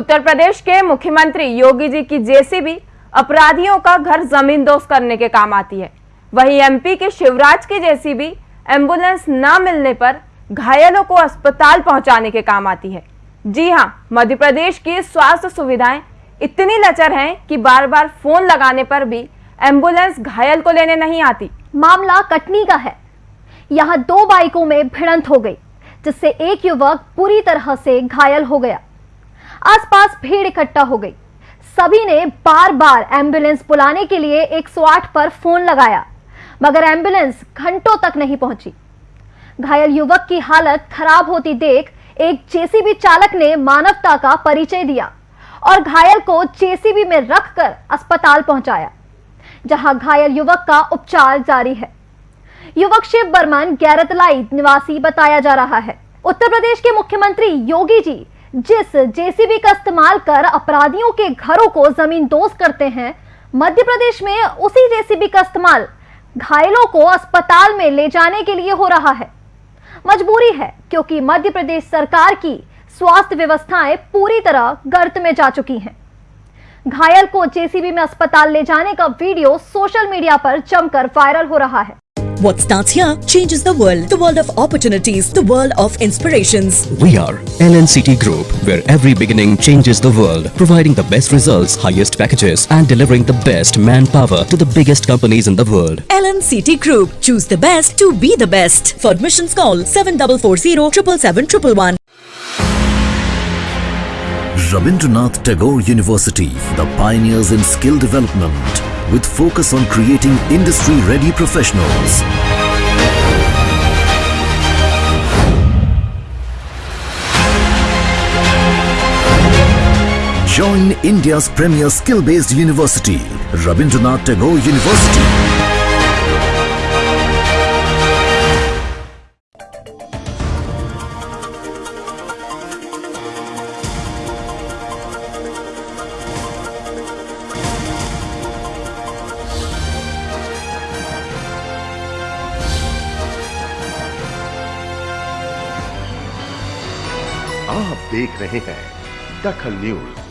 उत्तर प्रदेश के मुख्यमंत्री योगी जी की जेसीबी अपराधियों का घर ज़मीन दोस्त करने के काम आती है। वहीं एमपी के शिवराज की जेसीबी एंबुलेंस न मिलने पर घायलों को अस्पताल पहुँचाने के काम आती है। जी हाँ, मध्य प्रदेश की स्वास्थ्य सुविधाएँ इतनी लचर हैं कि बार बार फ़ोन लगाने पर भी एंबुलेंस घायल को लेने नहीं आती। मामला कटनी का है। यहाँ दो बाइकों में भिड़ंत हो गई, जिससे एक युवक पूरी तरह से घायल हो गया। आसपास भीड़ इकट्ठा हो गई। सभी ने बार बार एंबुलेंस बुलाने के लिए 108 पर फ़ोन लगाया, मगर एंबुलेंस घंटों तक नहीं पहुँची। घायल युवक की हालत खराब होती देख एक जेसीबी चालक ने मानवता का परिचय दिया और घायल को जेसीबी में रखकर अस्पताल पहुँचाया, जहाँ घायल युवक का उपचार जारी है। युवक शिव बर्मन गैरतलाई निवासी बताया जा रहा है। उत्तर प्रदेश के मुख्यमंत्री योगी जी जिस जेसीबी का इस्तेमाल कर अपराधियों के घरों को ज़मीन दोस्त करते हैं, मध्य प्रदेश में उसी जेसीबी का इस्तेमाल घायलों को अस्पताल में ले जाने के लिए हो रहा है। मजबूरी है, क्योंकि मध्य प्रदेश सरकार की स्वास्थ्य व्यवस्थाएँ पूरी तरह गर्त में जा चुकी हैं। घायल को जेसीबी में अस्पताल ले जाने का वीडियो सोशल मीडिया पर जमकर वायरल हो रहा है। What starts here changes the world. The world of opportunities. The world of inspirations. We are LNCT Group, where every beginning changes the world, providing the best results, highest packages, and delivering the best manpower to the biggest companies in the world. LNCT Group. Choose the best to be the best. For admissions call 7440 777 Rabindranath Tagore University, the pioneers in skill development, with focus on creating industry-ready professionals. Join India's premier skill-based university, Rabindranath Tagore University. आप देख रहे हैं दखल news.